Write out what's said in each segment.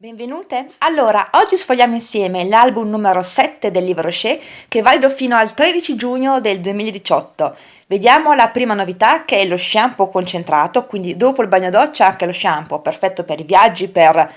Benvenute! Allora, oggi sfogliamo insieme l'album numero 7 del libro Rocher che è valido fino al 13 giugno del 2018. Vediamo la prima novità che è lo shampoo concentrato, quindi dopo il bagno doccia anche lo shampoo, perfetto per i viaggi, per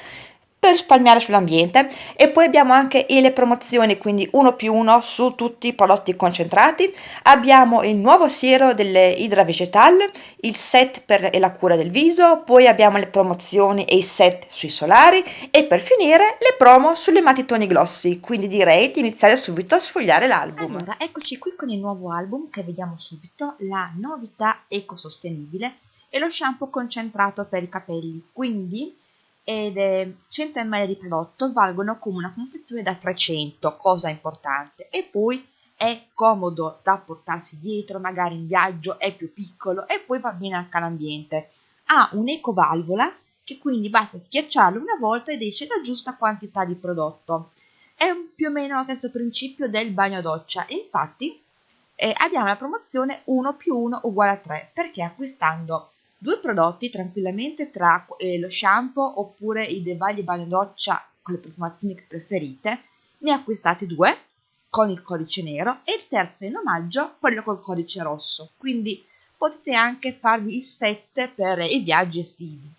per risparmiare sull'ambiente. E poi abbiamo anche le promozioni quindi uno più uno su tutti i prodotti concentrati. Abbiamo il nuovo siero delle Hydra Vegetal il set per la cura del viso poi abbiamo le promozioni e i set sui solari e per finire le promo sulle matitoni glossy quindi direi di iniziare subito a sfogliare l'album. Allora eccoci qui con il nuovo album che vediamo subito la novità ecosostenibile e lo shampoo concentrato per i capelli. Quindi ed è 100 ml di prodotto valgono come una confezione da 300, cosa importante, e poi è comodo da portarsi dietro, magari in viaggio, è più piccolo e poi va bene anche all'ambiente. Ha un'ecovalvola che quindi basta schiacciarlo una volta ed esce la giusta quantità di prodotto. È più o meno lo stesso principio del bagno doccia, infatti eh, abbiamo la promozione 1 più 1 uguale a 3, perché acquistando due prodotti tranquillamente tra eh, lo shampoo oppure i Devagli bagno doccia con le profumazioni preferite, ne acquistate due con il codice nero e il terzo in omaggio quello col codice rosso, quindi potete anche farvi il set per i viaggi estivi.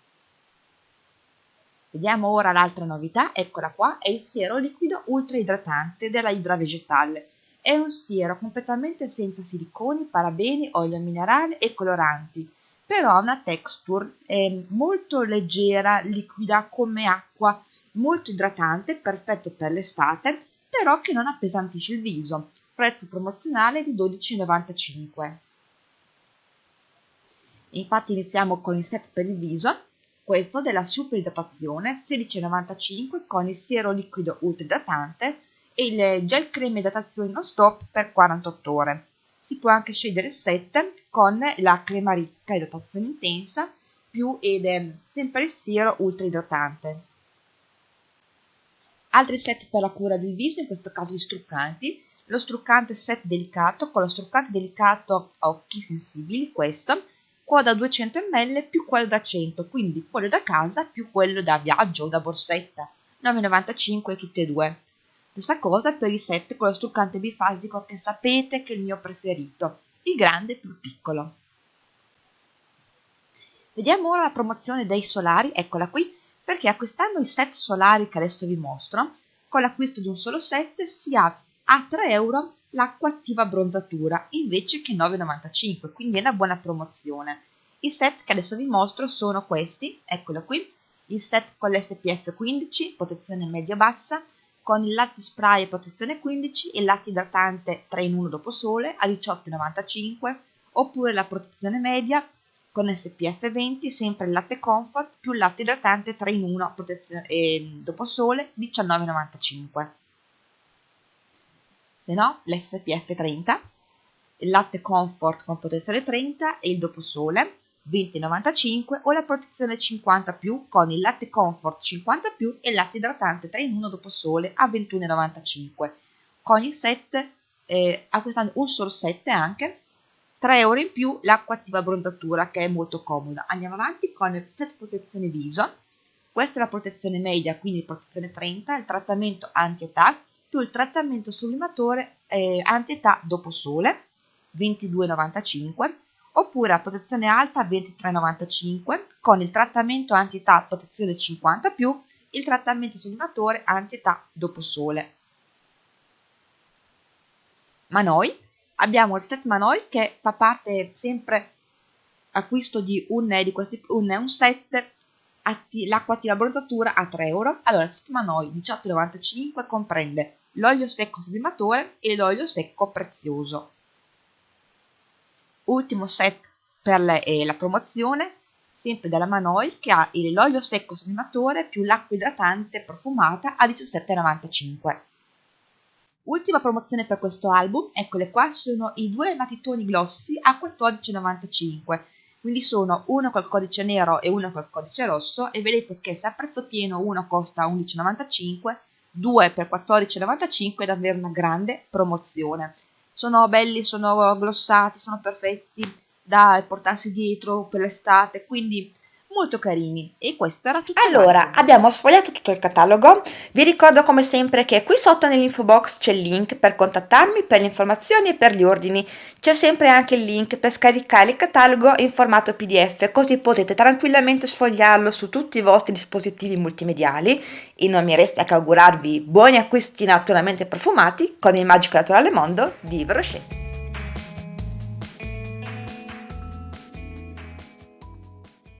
Vediamo ora l'altra novità, eccola qua, è il siero liquido ultra idratante della Hydra Vegetale. È un siero completamente senza siliconi, parabeni, olio minerale e coloranti, però ha una texture eh, molto leggera, liquida come acqua, molto idratante, perfetto per l'estate, però che non appesantisce il viso. Prezzo promozionale di 12,95. Infatti iniziamo con il set per il viso, questo della super idratazione 16,95 con il siero liquido ultra idratante e il gel creme idratazione non stop per 48 ore si può anche scegliere il set con la crema ricca idratazione intensa più ed è sempre il siero ultra idratante. Altri set per la cura del viso, in questo caso gli struccanti, lo struccante set delicato con lo struccante delicato a occhi sensibili, questo, quello da 200 ml più quello da 100, quindi quello da casa più quello da viaggio o da borsetta, 9,95 tutti e due. Stessa cosa per il set con lo struccante bifasico che sapete che è il mio preferito, il grande più piccolo. Vediamo ora la promozione dei solari, eccola qui, perché acquistando i set solari che adesso vi mostro, con l'acquisto di un solo set si ha a 3 euro l'acqua attiva bronzatura invece che 9,95, quindi è una buona promozione. I set che adesso vi mostro sono questi, eccolo qui, il set con l'SPF 15, protezione media-bassa, con il latte spray protezione 15 e il latte idratante 3 in 1 dopo sole a 18,95 oppure la protezione media con SPF 20 sempre il latte comfort più il latte idratante 3 in 1 protezione, eh, dopo sole 19,95 se no l'SPF 30 il latte comfort con protezione 30 e il dopo sole 20,95 o la protezione 50 più con il latte comfort 50 più e il latte idratante 3 in 1 dopo sole a 21,95 con il set eh, acquistando un solo set anche 3 euro in più l'acqua attiva bronzatura che è molto comoda. Andiamo avanti con il set protezione viso. Questa è la protezione media quindi protezione 30 il trattamento anti-età più il trattamento sublimatore eh, anti-età dopo sole 22,95 oppure a protezione alta 23,95 con il trattamento anti-età protezione 50 più il trattamento sublimatore anti-età dopo sole. Manoi, abbiamo il set Manoi che fa parte sempre acquisto di un, di questi, un, un set l'acqua attiva bronzatura a 3 euro. Allora, il set Manoi 18,95 comprende l'olio secco sublimatore e l'olio secco prezioso ultimo set per le, eh, la promozione sempre della Manoi che ha l'olio secco sublimatore più l'acqua idratante profumata a 17,95 ultima promozione per questo album eccole qua sono i due matitoni glossy a 14,95 quindi sono uno col codice nero e uno col codice rosso e vedete che se a prezzo pieno uno costa 11,95 due per 14,95 è davvero una grande promozione sono belli, sono glossati, sono perfetti da portarsi dietro per l'estate, quindi molto carini. E questo era tutto allora abbiamo sfogliato tutto il catalogo. Vi ricordo come sempre che qui sotto nell'info box c'è il link per contattarmi per le informazioni e per gli ordini. C'è sempre anche il link per scaricare il catalogo in formato pdf così potete tranquillamente sfogliarlo su tutti i vostri dispositivi multimediali. E non mi resta che augurarvi buoni acquisti naturalmente profumati con il magico naturale mondo di Brochet